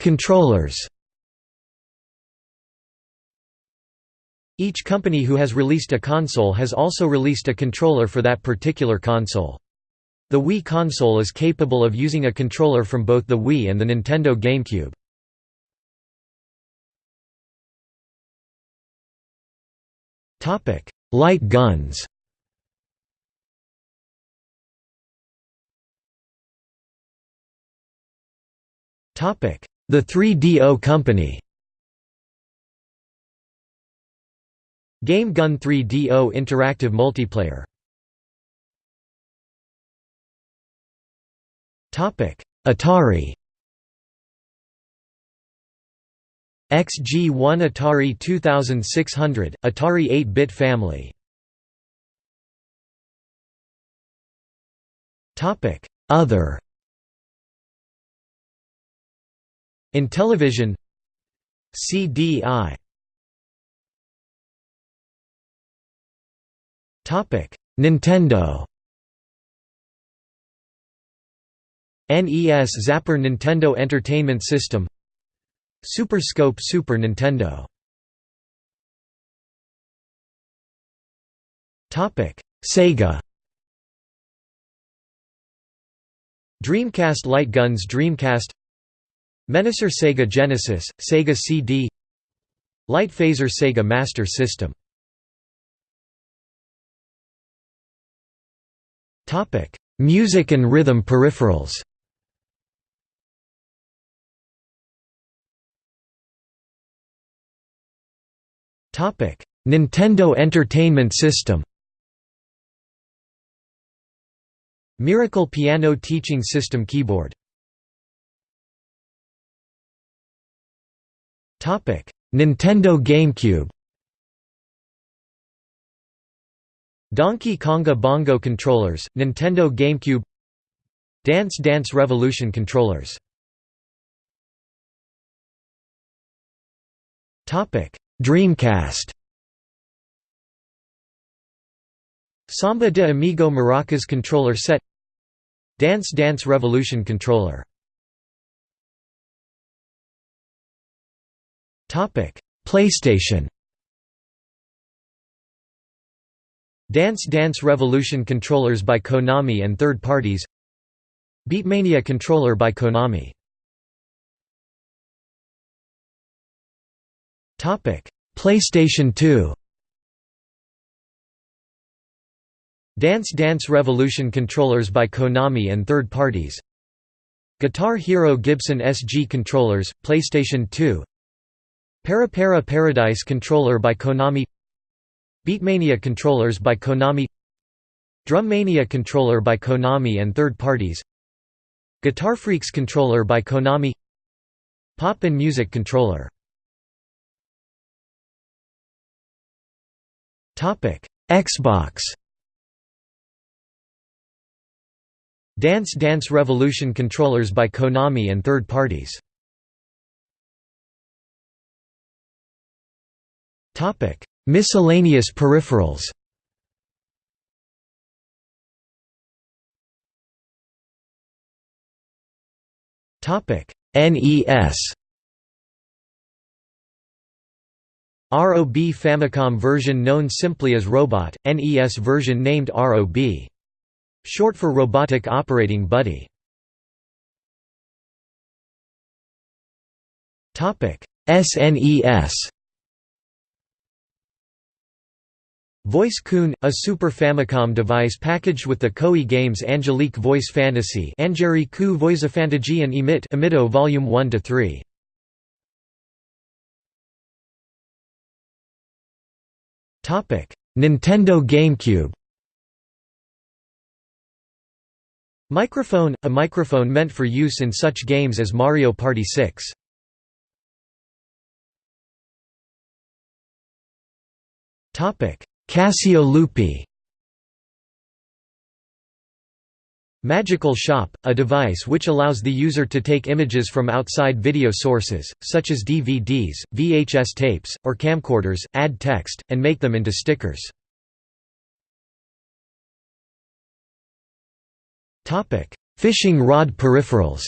Controllers Each company who has released a console has also released a controller for that particular console. The Wii console is capable of using a controller from both the Wii and the Nintendo GameCube. Light guns The 3DO Company. Game Gun 3DO Interactive Multiplayer. Topic. Atari. XG1 Atari 2600, Atari 8-bit family. Topic. Other In television. CDI Nintendo. NES Zapper Nintendo Entertainment System. Super Scope Super Nintendo. Sega. Dreamcast Light Guns Dreamcast Menacer Sega Genesis, Sega CD Light Phaser Sega Master System Music and rhythm peripherals. Nintendo Entertainment System. Miracle Piano Teaching System keyboard. Nintendo GameCube. Donkey Konga Bongo controllers, Nintendo GameCube Dance Dance Revolution controllers Dreamcast Samba de Amigo Maracas controller set Dance Dance Revolution controller PlayStation Dance Dance Revolution controllers by Konami and third parties Beatmania controller by Konami PlayStation 2 Dance Dance Revolution controllers by Konami and third parties Guitar Hero Gibson SG controllers, PlayStation 2 Para Para Paradise controller by Konami Beatmania controllers by Konami Drummania controller by Konami and third parties Guitar Freaks controller by Konami Pop and Music controller. Xbox. Dance Dance Revolution controllers by Konami and third parties Miscellaneous peripherals NES ROB Famicom version known simply as Robot, NES version named ROB. Short for Robotic Operating Buddy. SNES Voice-Kun, a Super Famicom device packaged with the Koei games Angelique Voice Fantasy Angeriku Voicefantasy and Emit Emito Volume 1 to 3. Topic: Nintendo GameCube Microphone – a microphone meant for use in such games as Mario Party 6. Topic Casio Loopy Magical Shop, a device which allows the user to take images from outside video sources, such as DVDs, VHS tapes, or camcorders, add text, and make them into stickers. Fishing rod peripherals.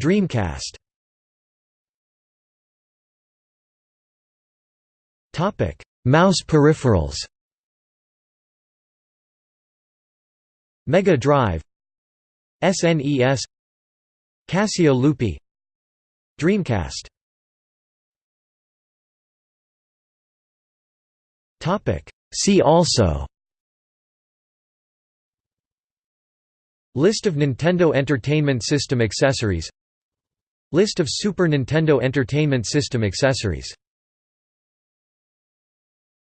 Dreamcast Mouse peripherals Mega Drive SNES Casio Loopy Dreamcast See also List of Nintendo Entertainment System accessories List of Super Nintendo Entertainment System accessories